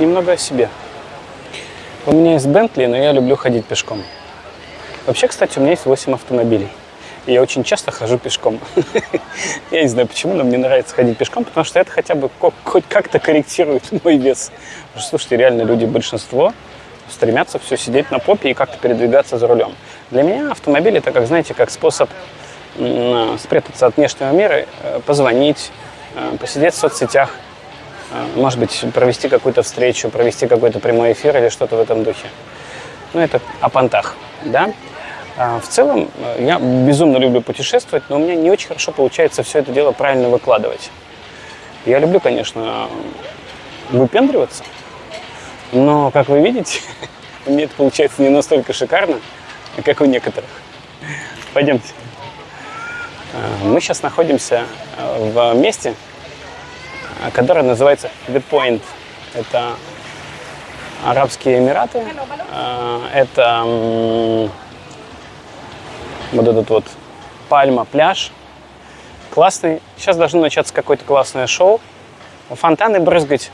немного о себе. У меня есть Бентли, но я люблю ходить пешком. Вообще, кстати, у меня есть 8 автомобилей. И я очень часто хожу пешком. Я не знаю почему, но мне нравится ходить пешком, потому что это хотя бы хоть как-то корректирует мой вес. Слушайте, реально люди, большинство стремятся все сидеть на попе и как-то передвигаться за рулем. Для меня автомобиль это, как знаете, как способ спрятаться от внешнего мира, э, позвонить, э, посидеть в соцсетях, может быть, провести какую-то встречу, провести какой-то прямой эфир или что-то в этом духе. Ну, это о понтах, да? А в целом, я безумно люблю путешествовать, но у меня не очень хорошо получается все это дело правильно выкладывать. Я люблю, конечно, выпендриваться, но, как вы видите, у меня это получается не настолько шикарно, как у некоторых. Пойдемте. А, мы сейчас находимся а, в месте, которое называется The Point. Это Арабские Эмираты. Это вот этот вот пальма, пляж. Классный. Сейчас должно начаться какое-то классное шоу. Фонтаны брызгать.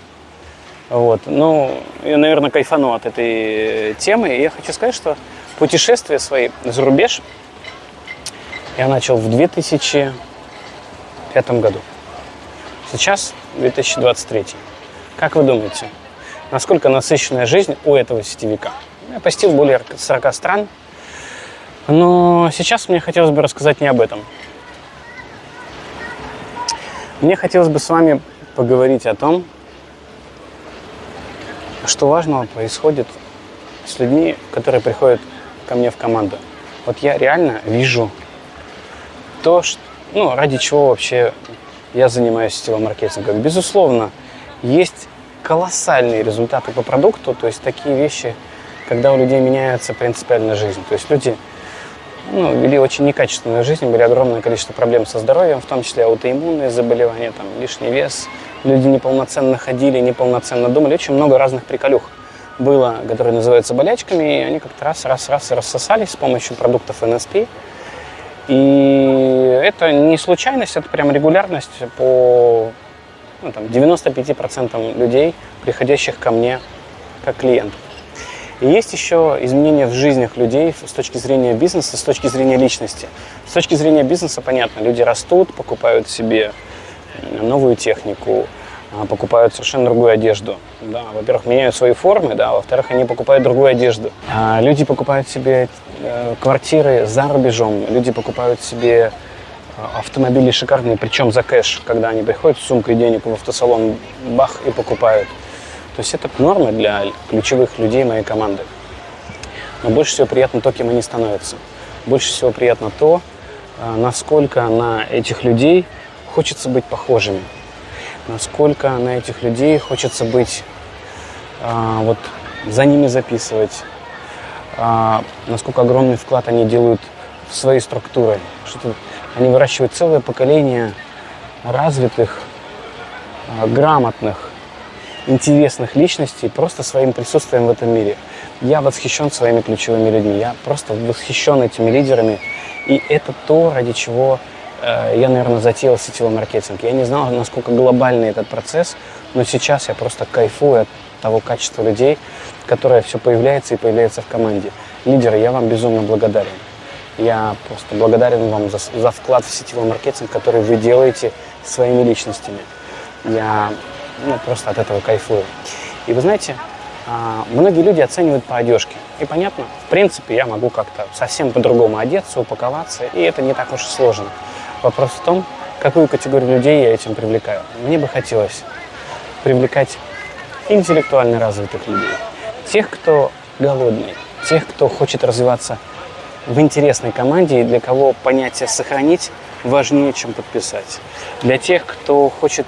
Вот. Ну, я, наверное, кайфану от этой темы. И я хочу сказать, что путешествия свои за рубеж я начал в 2005 году. Сейчас 2023. Как вы думаете, насколько насыщенная жизнь у этого сетевика? Я посетил более 40 стран, но сейчас мне хотелось бы рассказать не об этом. Мне хотелось бы с вами поговорить о том, что важного происходит с людьми, которые приходят ко мне в команду. Вот я реально вижу то, что, ну, ради чего вообще я занимаюсь сетевым маркетингом. Безусловно, есть колоссальные результаты по продукту, то есть такие вещи, когда у людей меняется принципиально жизнь. То есть люди ну, вели очень некачественную жизнь, были огромное количество проблем со здоровьем, в том числе аутоиммунные заболевания, там, лишний вес, люди неполноценно ходили, неполноценно думали, очень много разных приколюх было, которые называются болячками, и они как-то раз-раз-раз рассосались с помощью продуктов NSP. И это не случайность, это прям регулярность по ну, там, 95% людей, приходящих ко мне как клиентов. И есть еще изменения в жизнях людей с точки зрения бизнеса, с точки зрения личности. С точки зрения бизнеса, понятно, люди растут, покупают себе новую технику, а, покупают совершенно другую одежду. Да, во-первых, меняют свои формы, да, во-вторых, они покупают другую одежду. А люди покупают себе квартиры за рубежом, люди покупают себе а, автомобили шикарные, причем за кэш, когда они приходят с сумкой денег в автосалон, бах, и покупают. То есть это норма для ключевых людей моей команды. Но больше всего приятно то, кем они становятся. Больше всего приятно то, а, насколько на этих людей хочется быть похожими. Насколько на этих людей хочется быть, вот за ними записывать. А, насколько огромный вклад они делают в свои структуры. Что они выращивают целое поколение развитых, грамотных, интересных личностей просто своим присутствием в этом мире. Я восхищен своими ключевыми людьми, я просто восхищен этими лидерами. И это то, ради чего э, я, наверное, затеял сетевой маркетинг. Я не знал, насколько глобальный этот процесс, но сейчас я просто кайфую от того качества людей, которое все появляется и появляется в команде. Лидеры, я вам безумно благодарен. Я просто благодарен вам за, за вклад в сетевой маркетинг, который вы делаете своими личностями. Я ну, просто от этого кайфую. И вы знаете, а, многие люди оценивают по одежке. И понятно, в принципе, я могу как-то совсем по-другому одеться, упаковаться, и это не так уж и сложно. Вопрос в том, какую категорию людей я этим привлекаю. Мне бы хотелось привлекать интеллектуально развитых людей, тех, кто голодный, тех, кто хочет развиваться в интересной команде и для кого понятие «сохранить» важнее, чем подписать. Для тех, кто хочет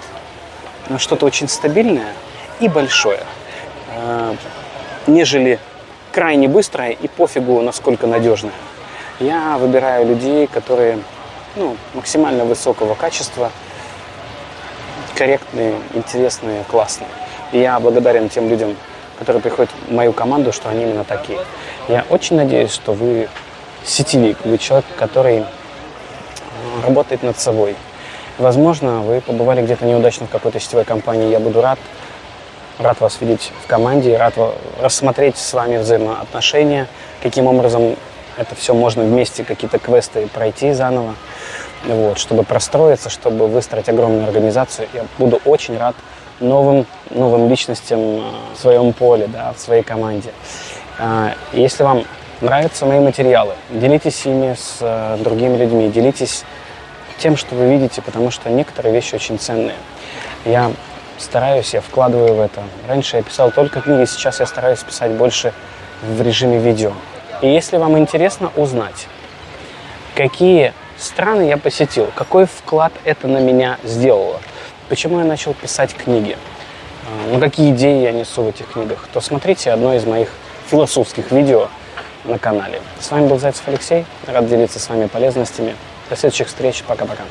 что-то очень стабильное и большое, э, нежели крайне быстрое и пофигу, насколько надежное. Я выбираю людей, которые ну, максимально высокого качества, корректные, интересные, классные. И я благодарен тем людям, которые приходят в мою команду, что они именно такие. Я очень надеюсь, что вы сетевик, вы человек, который работает над собой, Возможно, вы побывали где-то неудачно в какой-то сетевой компании. Я буду рад Рад вас видеть в команде, рад рассмотреть с вами взаимоотношения, каким образом это все можно вместе, какие-то квесты пройти заново, вот, чтобы простроиться, чтобы выстроить огромную организацию. Я буду очень рад новым, новым личностям в своем поле, да, в своей команде. А, если вам нравятся мои материалы, делитесь ими с э, другими людьми, делитесь тем, что вы видите, потому что некоторые вещи очень ценные. Я стараюсь, я вкладываю в это. Раньше я писал только книги, сейчас я стараюсь писать больше в режиме видео. И если вам интересно узнать, какие страны я посетил, какой вклад это на меня сделало, почему я начал писать книги, ну какие идеи я несу в этих книгах, то смотрите одно из моих философских видео на канале. С вами был Зайцев Алексей, рад делиться с вами полезностями. До следующих встреч, пока-пока.